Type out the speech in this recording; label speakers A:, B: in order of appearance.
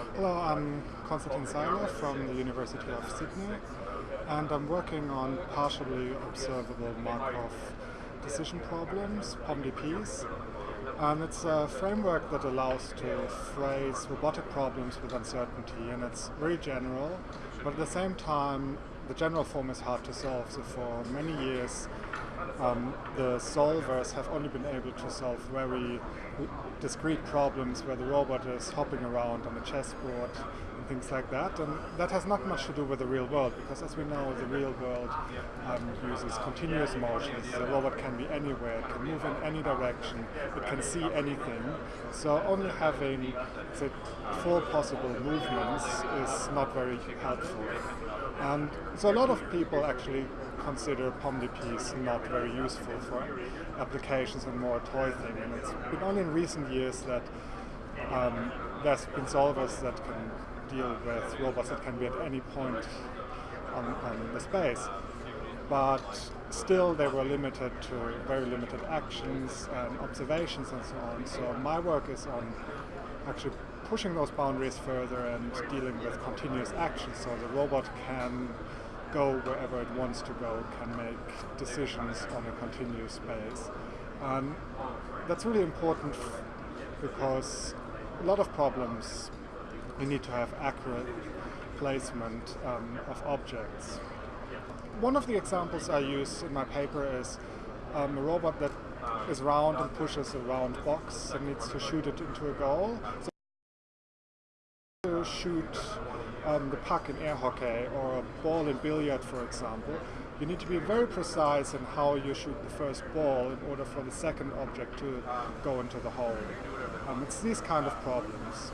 A: Hello, I'm Konstantin Seiler from the University of Sydney and I'm working on partially observable Markov decision problems, POMDPs. And it's a framework that allows to phrase robotic problems with uncertainty and it's very general, but at the same time the general form is hard to solve. So for many years um, the solvers have only been able to solve very discrete problems where the robot is hopping around on a chessboard and things like that. And that has not much to do with the real world because as we know, the real world um, uses continuous motions. The robot can be anywhere, it can move in any direction, it can see anything. So only having the four possible movements is not very helpful. And so a lot of people actually consider POMDPs not very useful for applications and more toy thing. And it's been only in recent years that um, there's been solvers that can deal with robots that can be at any point on, on the space. But still they were limited to very limited actions and observations and so on. So my work is on actually pushing those boundaries further and dealing with continuous action so the robot can go wherever it wants to go, can make decisions on a continuous base. And that's really important because a lot of problems we need to have accurate placement um, of objects. One of the examples I use in my paper is um, a robot that is round and pushes a round box and needs to shoot it into a goal. So shoot um, the puck in air hockey or a ball in billiard, for example, you need to be very precise in how you shoot the first ball in order for the second object to go into the hole. Um, it's these kind of problems.